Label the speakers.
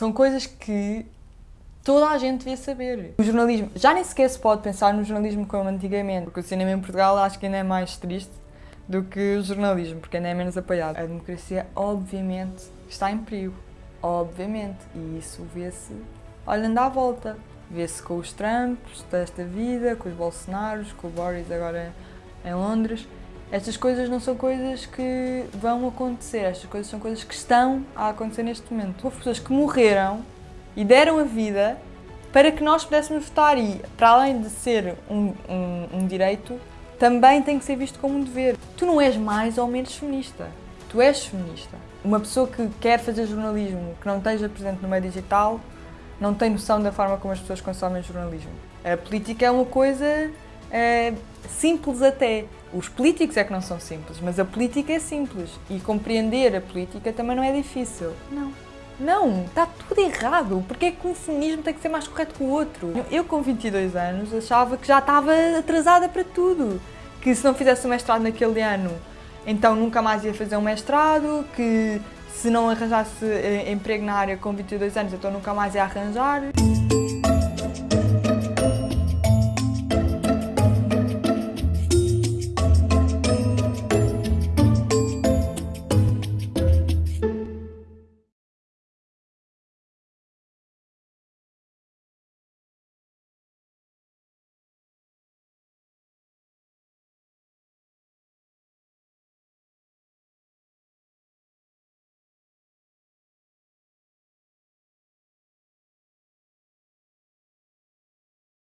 Speaker 1: São coisas que toda a gente devia saber. O jornalismo, já nem sequer se pode pensar no jornalismo como antigamente, porque o cinema em Portugal acho que ainda é mais triste do que o jornalismo, porque ainda é menos apoiado. A democracia, obviamente, está em perigo. Obviamente. E isso vê-se olhando à volta. Vê-se com os Trumps desta vida, com os Bolsonaros, com o Boris agora em Londres. Estas coisas não são coisas que vão acontecer, estas coisas são coisas que estão a acontecer neste momento. Houve pessoas que morreram e deram a vida para que nós pudéssemos votar e, para além de ser um, um, um direito, também tem que ser visto como um dever. Tu não és mais ou menos feminista, tu és feminista. Uma pessoa que quer fazer jornalismo, que não esteja presente no meio digital, não tem noção da forma como as pessoas consomem jornalismo. A política é uma coisa é, simples até. Os políticos é que não são simples, mas a política é simples. E compreender a política também não é difícil. Não. Não, está tudo errado. Porque é que um feminismo tem que ser mais correto que o outro? Eu, com 22 anos, achava que já estava atrasada para tudo. Que se não fizesse o mestrado naquele ano, então nunca mais ia fazer um mestrado, que se não arranjasse eh, emprego na área com 22 anos, então nunca mais ia arranjar.